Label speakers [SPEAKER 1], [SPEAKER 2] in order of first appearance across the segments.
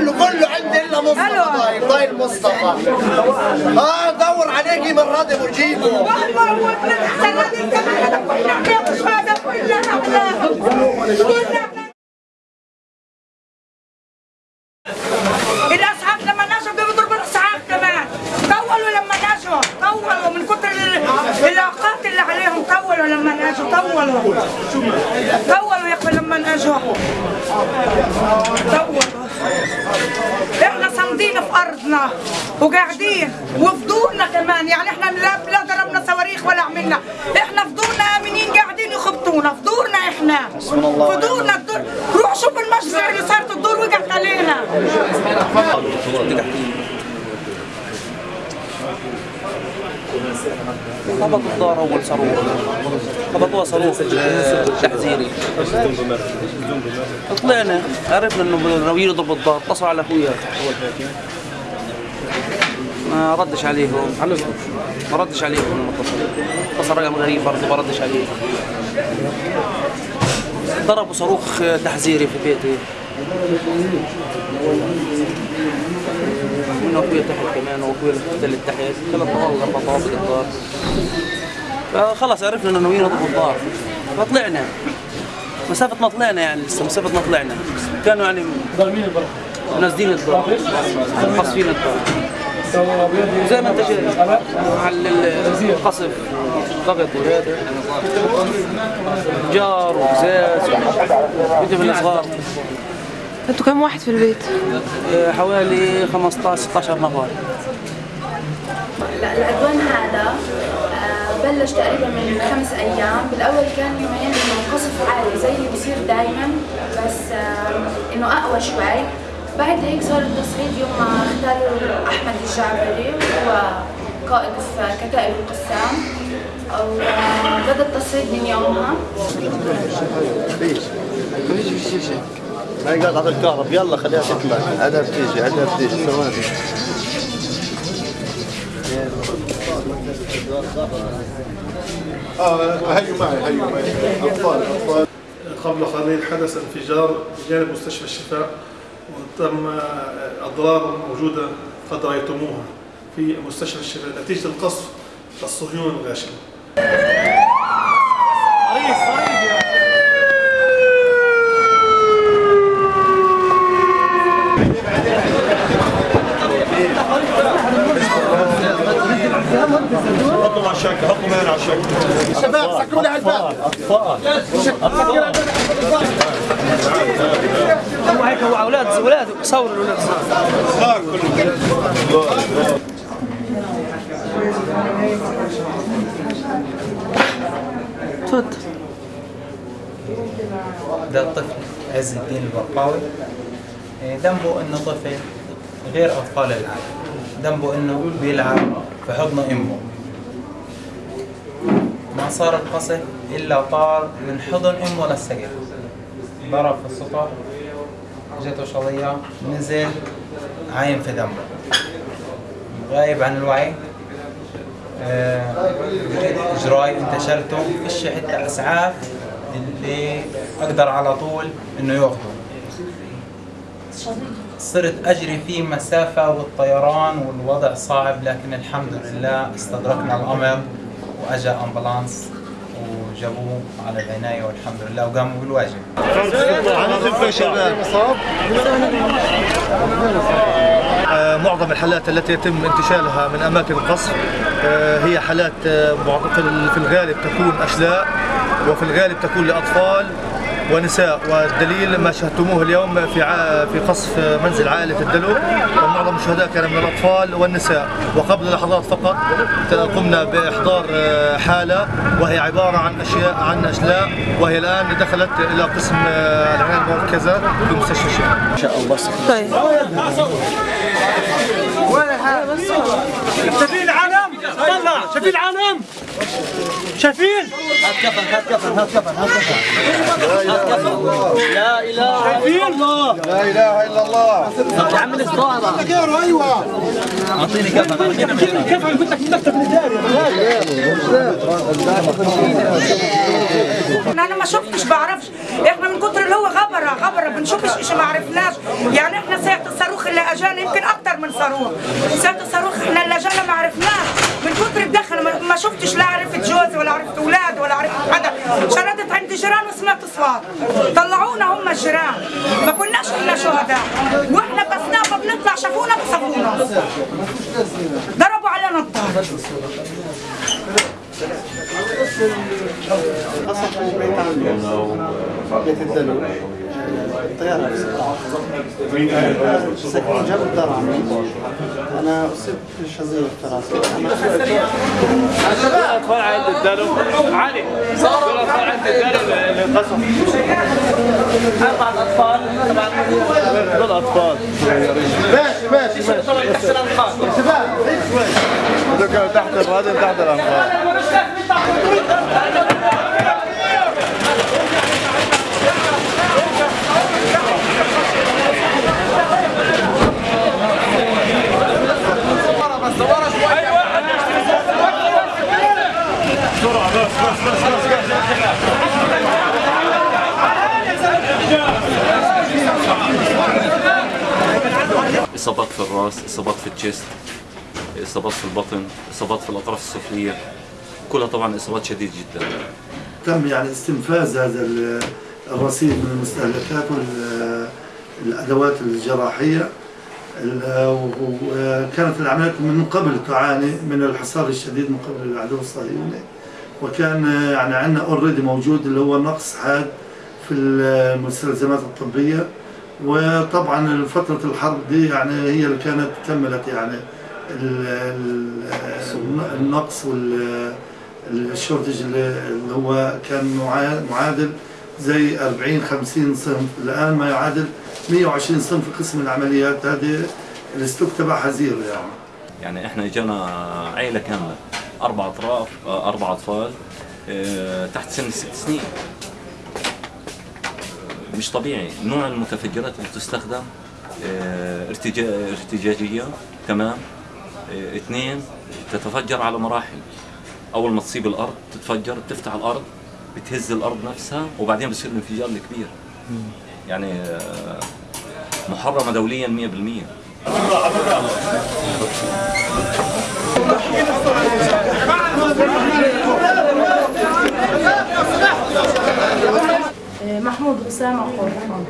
[SPEAKER 1] كله كله عندي إلا مصطفى. طايل طايل مصطفى. آه دور عليه من راضي وجيبه
[SPEAKER 2] والله وابن احسن هذه كمان كلنا مش هذا كلنا الاسعاف لما نجوا بدهم يضربوا الاسعاف كمان. طولوا لما نجوا طولوا. من كتر ال- الاوقات اللي عليهم طولوا لما نجوا طولوا. طولوا يا أخوي لما نجوا طولوا. إحنا صامدين في أرضنا وقاعدين وفضولنا كمان. يعني إحنا لا لا ضربنا صواريخ ولا عملنا. إحنا فضولنا آمنين قاعدين يخبطونا. فضولنا إحنا. فضولنا الدور. روح شوف المجزرة اللي صارت الدور وقعت علينا.
[SPEAKER 3] خبطوا الدار أول صاروخ. خبطوها صاروخ. تحذيري. طلعنا. عرفنا إنه ناويين يضربوا الدار. اتصلوا على أخويا. ما ردش عليهم. ما ردش عليهم. لما اتصل اتصل رقم غريب برضه ما ردش عليه ضربوا صاروخ تحذيري في بيتي من اخويا تحت كمان واخويا اللي تحت ثلاث طوابق أربع طوابق الدار. فخلص عرفنا إنه ناويين نضرب الدار. فطلعنا مسافة ما طلعنا يعني لسه مسافة ما طلعنا. كانوا يعني نازلين الدار. قاصفين الدار. وزي ما انت شايف. على القصف. ضغط وهذا جار وقزاز وجبن صغار
[SPEAKER 4] أنتوا كم واحد في البيت؟
[SPEAKER 3] حوالي 15 16 نفر
[SPEAKER 5] لا العدوان هذا آه، بلش تقريبا من خمس أيام. بالأول كان يومين إنه قصف عالي زي اللي بصير دائما بس آه، إنه أقوى شوي. بعد هيك صار التصعيد يوم ما اختاروا أحمد الجعبري هو قائد في كتائب القسام. وبدا التصعيد من يومها.
[SPEAKER 1] ما يقطع الكهرب. يلا خليها تكمل عدها بتيجي عدها بتيجي. ثواني
[SPEAKER 6] آه هيو معي هيو معي. أطفال أطفال.
[SPEAKER 7] قبل قليل حدث انفجار بجانب مستشفى الشفاء وتم أضرار موجودة قد رأيتموها في مستشفى الشفاء. نتيجة القصف الصهيوني الغاشم.
[SPEAKER 6] حطوا على الشكل حطوا مين على الشكل
[SPEAKER 1] شباب سكروا لي على الباب.
[SPEAKER 3] هو هيك هو أولاد أولاد صوروا الاولاد
[SPEAKER 6] صار كله
[SPEAKER 4] تفضل
[SPEAKER 8] ده الطفل عز الدين البرقاوي. إيه، ذنبه إنه طفل غير أطفال العالم. ذنبه إنه بيلعب في حضن أمه. صار القصف إلا طار من حضن امه للسقف ضرب في السطح جته شظيه نزل عايم في دمه غايب عن الوعي. آه، اجراي انتشلته فيش حتى أسعاف اللي أقدر على طول إنه ياخده صرت أجري فيه مسافة والطيران والوضع صعب لكن الحمد لله استدركنا الأمر. وأجا أمبولانس وجابوه على العنايه والحمد لله وقاموا بالواجب.
[SPEAKER 1] آه، معظم الحالات التي يتم انتشالها من أماكن القصف آه، هي حالات آه، في الغالب تكون أشلاء وفي الغالب تكون لأطفال. ونساء والدليل ما شاهدتموه اليوم في في قصف منزل عائلة الدلو. ومعظم الشهداء كان من الاطفال والنساء. وقبل لحظات فقط قمنا بإحضار آه، حالة وهي عبارة عن أشياء عن اشلاء وهي الآن دخلت إلى قسم آه، العناية المركزة في مستشفى الشفاء
[SPEAKER 4] طيب.
[SPEAKER 7] شايفين العالم؟ شايفين العالم؟ شايفين؟ شايفين؟
[SPEAKER 1] لا اله الا الله
[SPEAKER 2] أنا ما شفتش بعرفش إحنا من كتر اللي هو غبرة غبره بنشوفش إشي ما عرفناش يعني إحنا ساعة الصاروخ اللي أجانا يمكن أكثر من صاروخ ساعة الصاروخ إحنا اللي أجانا ما عرفناش من كثر شردت عند جيران وسمعت اصوات طلعونا هم الجيران ما كناش إحنا شهداء. وإحنا بس نابا بنطلع شافونا بصفونا ضربوا علينا الدار
[SPEAKER 9] بيت الدلو طيارة. سكين جاب الدار عمي أنا أصبت بشظية في راسي
[SPEAKER 10] الاطفال عند الدلو علي صار الاطفال عند الدلو اللي انقسم أربع اطفال طبعا دول اطفال
[SPEAKER 6] ماشي ماشي ماشي
[SPEAKER 10] تحت الانقاض
[SPEAKER 6] شباب شوي هذول تحت هذول تحت الانقاض
[SPEAKER 11] إصابات في الراس إصابات في الجسد إصابات في البطن إصابات في الأطراف السفلية كلها طبعا إصابات شديدة جدا.
[SPEAKER 12] تم يعني استنفاذ هذا ال- الرصيد من المستهلكات والادوات الجراحية. ال- وكانت العمليات من قبل تعاني من الحصار الشديد من قبل العدو الصهيوني. وكان يعني عندنا already موجود اللي هو نقص حاد في المستلزمات الطبية. وطبعا فترة الحرب دي يعني هي اللي كانت كملت يعني ال- ال- النقص وال shortage اللي هو كان معا- معادل زي 40 50 صنف. الآن ما يعادل 120 صنف في قسم العمليات. هذه ال stock تبعها zero يعني.
[SPEAKER 11] يعني إحنا اجانا عيلة كاملة. أربع أطراف آه، أربع أطفال آه، تحت سن ست سنين. مش طبيعي. نوع المتفجرات اللي تستخدم آه، ارتجا- ارتجاجية. تمام. اثنين تتفجر على مراحل. أول ما تصيب الأرض تتفجر تفتح الأرض بتهز الأرض نفسها وبعدين بصير الانفجار الكبير يعني محرمة دوليا 100%
[SPEAKER 13] محمود أسامة قرطان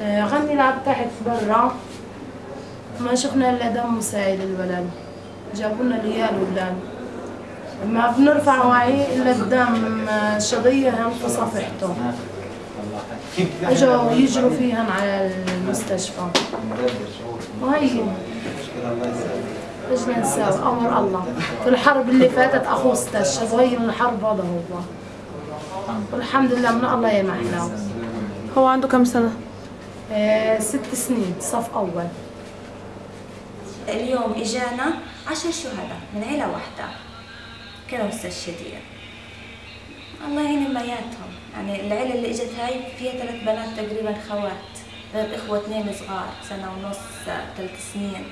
[SPEAKER 13] غني لعب تحت برا. ما شفنا إلا دم مساعد الولد جابوا لنا العيال ولاد. ما بنرفع وعي إلا قدام شظية هم في صفحته. اجوا يجروا فيهن على المستشفى. وهي. إيش نسوي أمر الله. في الحرب اللي فاتت اخوه استشهد وهي الحرب هذا هو. والحمد لله من الله يمحنا.
[SPEAKER 4] هو عنده كم سنة؟
[SPEAKER 13] آه ست سنين صف أول.
[SPEAKER 14] اليوم إجانا عشر شهداء من عيلة واحدة. كانوا مستشهدين. الله يهين مياتهم يعني العيلة اللي إجت هاي فيها ثلاث بنات تقريبا خوات غير إخوة اثنين صغار سنة ونص ثلاث سنين.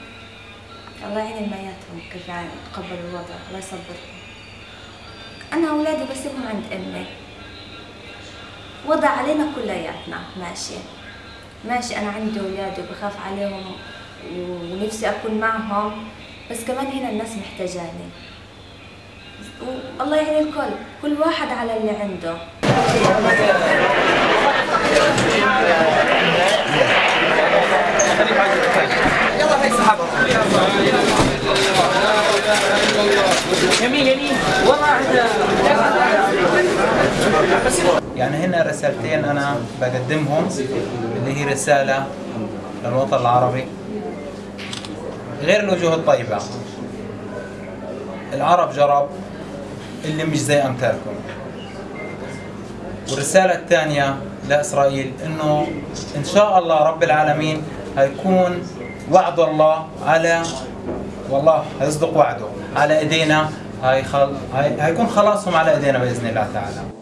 [SPEAKER 14] الله يعين مياتهم كيف يعني تقبل الوضع الله يصبرهم. أنا أولادي بسيبهم عند أمي. وضع علينا كلياتنا ماشي. ماشي أنا عندي أولادي وبخاف عليهم ونفسي أكون معهم بس كمان هنا الناس محتاجاني. والله يعين الكل. كل واحد على اللي عنده.
[SPEAKER 8] يعني هنا رسالتين أنا بقدمهم اللي هي رسالة للوطن العربي. غير الوجوه الطيبة. العرب جرب اللي مش زي امثالكم والرسالة الثانية لإسرائيل إنه إن شاء الله رب العالمين هيكون وعد الله على والله هيصدق وعده على. هاي... هيكون خلاصهم على إيدينا بإذن الله تعالى